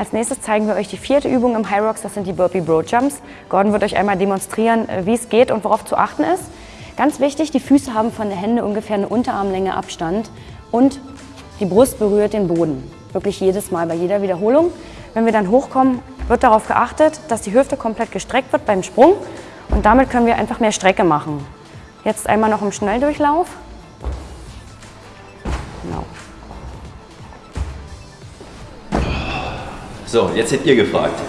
Als nächstes zeigen wir euch die vierte Übung im High Rocks, das sind die Burpee Bro Jumps. Gordon wird euch einmal demonstrieren, äh, wie es geht und worauf zu achten ist. Ganz wichtig, die Füße haben von der Hände ungefähr eine Unterarmlänge Abstand und die Brust berührt den Boden. Wirklich jedes Mal, bei jeder Wiederholung. Wenn wir dann hochkommen, wird darauf geachtet, dass die Hüfte komplett gestreckt wird beim Sprung und damit können wir einfach mehr Strecke machen. Jetzt einmal noch im Schnelldurchlauf. Genau. So, jetzt seid ihr gefragt.